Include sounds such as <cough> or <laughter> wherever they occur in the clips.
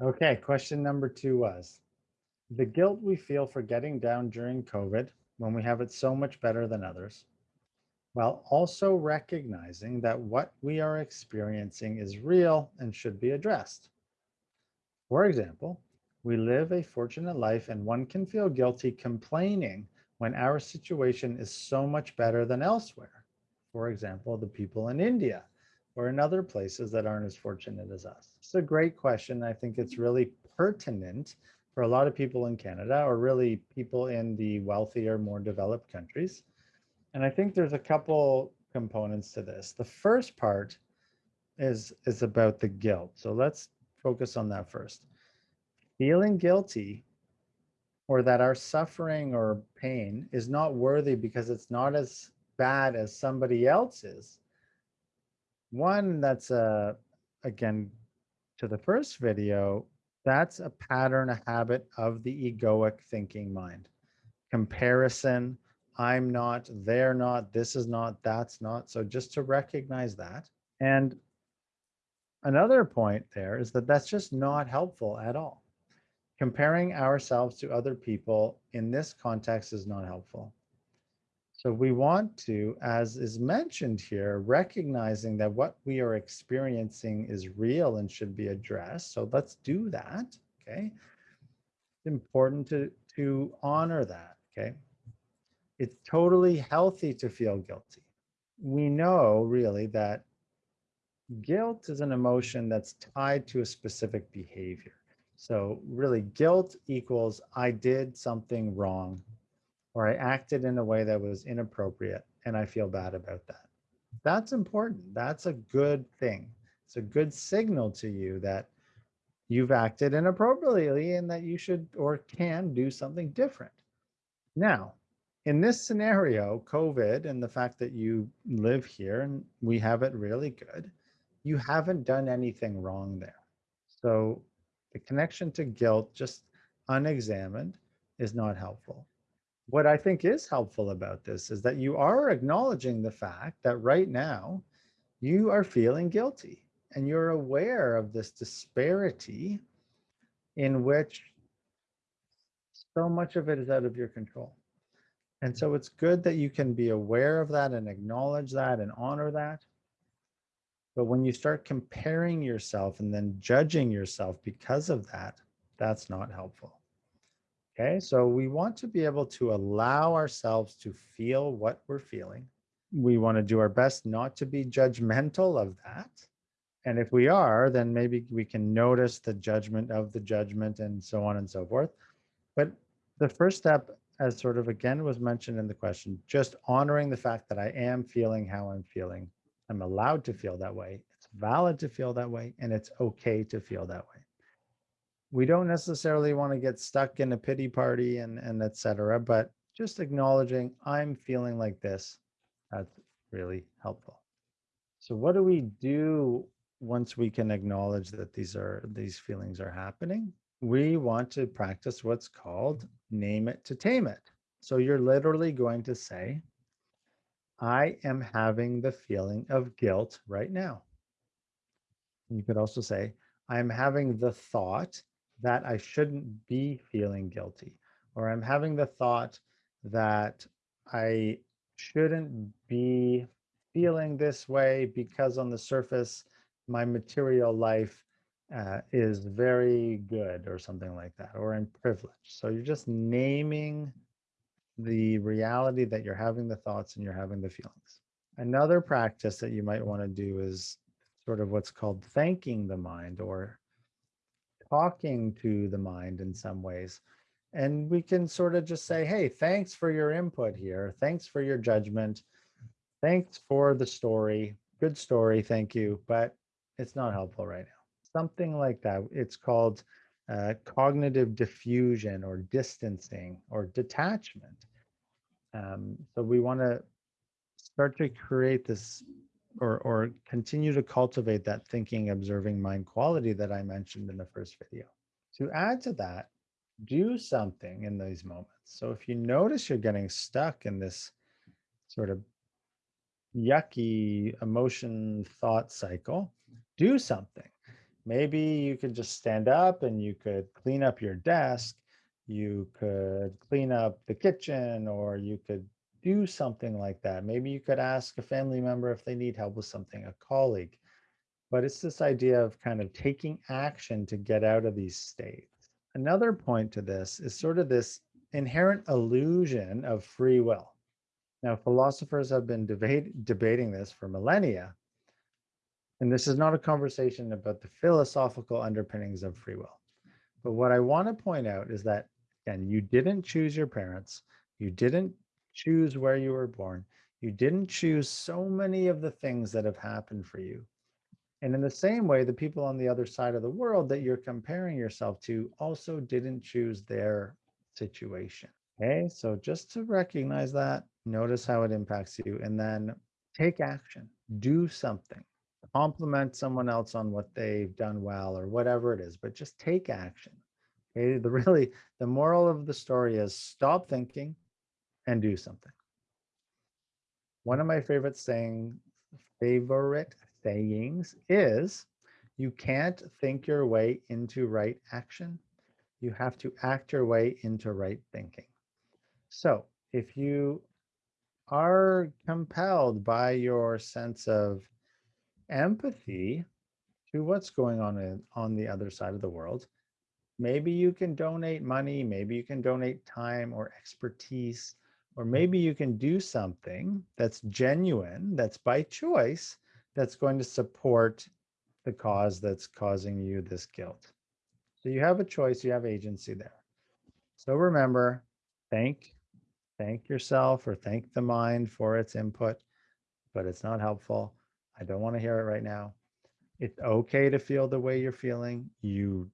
Okay, question number two was, the guilt we feel for getting down during COVID when we have it so much better than others, while also recognizing that what we are experiencing is real and should be addressed. For example, we live a fortunate life and one can feel guilty complaining when our situation is so much better than elsewhere. For example, the people in India or in other places that aren't as fortunate as us. It's a great question. I think it's really pertinent for a lot of people in Canada or really people in the wealthier, more developed countries. And I think there's a couple components to this. The first part is, is about the guilt. So let's focus on that first. Feeling guilty or that our suffering or pain is not worthy because it's not as bad as somebody else's. One that's a, again, to the first video, that's a pattern, a habit of the egoic thinking mind. Comparison, I'm not, they're not, this is not, that's not. So just to recognize that. And another point there is that that's just not helpful at all. Comparing ourselves to other people in this context is not helpful. So we want to, as is mentioned here, recognizing that what we are experiencing is real and should be addressed. So let's do that, okay? It's important to, to honor that, okay? It's totally healthy to feel guilty. We know really that guilt is an emotion that's tied to a specific behavior. So really guilt equals I did something wrong or I acted in a way that was inappropriate and I feel bad about that. That's important. That's a good thing. It's a good signal to you that you've acted inappropriately and that you should or can do something different. Now, in this scenario, COVID and the fact that you live here and we have it really good, you haven't done anything wrong there. So the connection to guilt, just unexamined, is not helpful. What I think is helpful about this is that you are acknowledging the fact that right now you are feeling guilty and you're aware of this disparity in which so much of it is out of your control. And so it's good that you can be aware of that and acknowledge that and honor that. But when you start comparing yourself and then judging yourself because of that, that's not helpful. Okay, so we want to be able to allow ourselves to feel what we're feeling. We want to do our best not to be judgmental of that. And if we are, then maybe we can notice the judgment of the judgment and so on and so forth. But the first step, as sort of again was mentioned in the question, just honoring the fact that I am feeling how I'm feeling I'm allowed to feel that way. It's valid to feel that way, and it's okay to feel that way. We don't necessarily want to get stuck in a pity party and, and etc. but just acknowledging I'm feeling like this, that's really helpful. So what do we do once we can acknowledge that these are these feelings are happening? We want to practice what's called name it to tame it. So you're literally going to say, I am having the feeling of guilt right now. You could also say, I'm having the thought that I shouldn't be feeling guilty, or I'm having the thought that I shouldn't be feeling this way because on the surface, my material life uh, is very good or something like that, or I'm privileged. So you're just naming the reality that you're having the thoughts and you're having the feelings. Another practice that you might want to do is sort of what's called thanking the mind or talking to the mind in some ways. And we can sort of just say, hey, thanks for your input here. Thanks for your judgment. Thanks for the story. Good story. Thank you. But it's not helpful right now. Something like that. It's called uh, cognitive defusion or distancing or detachment. Um, so we want to start to create this or, or continue to cultivate that thinking, observing mind quality that I mentioned in the first video. To add to that, do something in these moments. So if you notice you're getting stuck in this sort of yucky emotion thought cycle, do something. Maybe you could just stand up and you could clean up your desk. You could clean up the kitchen or you could do something like that. Maybe you could ask a family member if they need help with something, a colleague. But it's this idea of kind of taking action to get out of these states. Another point to this is sort of this inherent illusion of free will. Now, philosophers have been debate, debating this for millennia. And this is not a conversation about the philosophical underpinnings of free will. But what I want to point out is that, again, you didn't choose your parents. You didn't choose where you were born. You didn't choose so many of the things that have happened for you. And in the same way, the people on the other side of the world that you're comparing yourself to also didn't choose their situation. Okay, so just to recognize that, notice how it impacts you, and then take action, do something, compliment someone else on what they've done well or whatever it is, but just take action. Okay, the <laughs> really the moral of the story is stop thinking and do something. One of my favorite saying, favorite sayings is you can't think your way into right action. You have to act your way into right thinking. So if you are compelled by your sense of empathy to what's going on in, on the other side of the world, maybe you can donate money, maybe you can donate time or expertise, or maybe you can do something that's genuine, that's by choice, that's going to support the cause that's causing you this guilt. So you have a choice, you have agency there. So remember, thank thank yourself or thank the mind for its input, but it's not helpful. I don't want to hear it right now. It's okay to feel the way you're feeling. You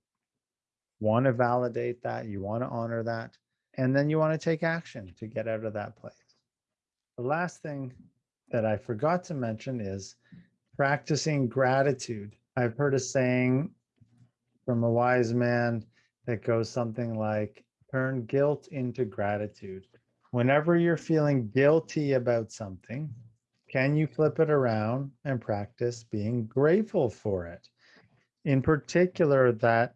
want to validate that, you want to honor that, and then you want to take action to get out of that place. The last thing that I forgot to mention is practicing gratitude. I've heard a saying from a wise man that goes something like turn guilt into gratitude whenever you're feeling guilty about something, can you flip it around and practice being grateful for it? In particular, that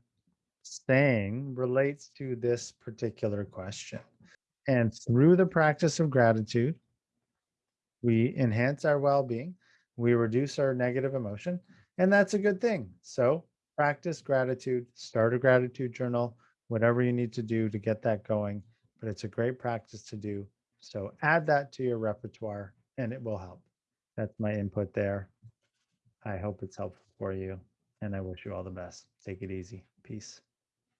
saying relates to this particular question. And through the practice of gratitude, we enhance our well being, we reduce our negative emotion, and that's a good thing. So, practice gratitude, start a gratitude journal, whatever you need to do to get that going but it's a great practice to do. So add that to your repertoire and it will help. That's my input there. I hope it's helpful for you and I wish you all the best. Take it easy. Peace.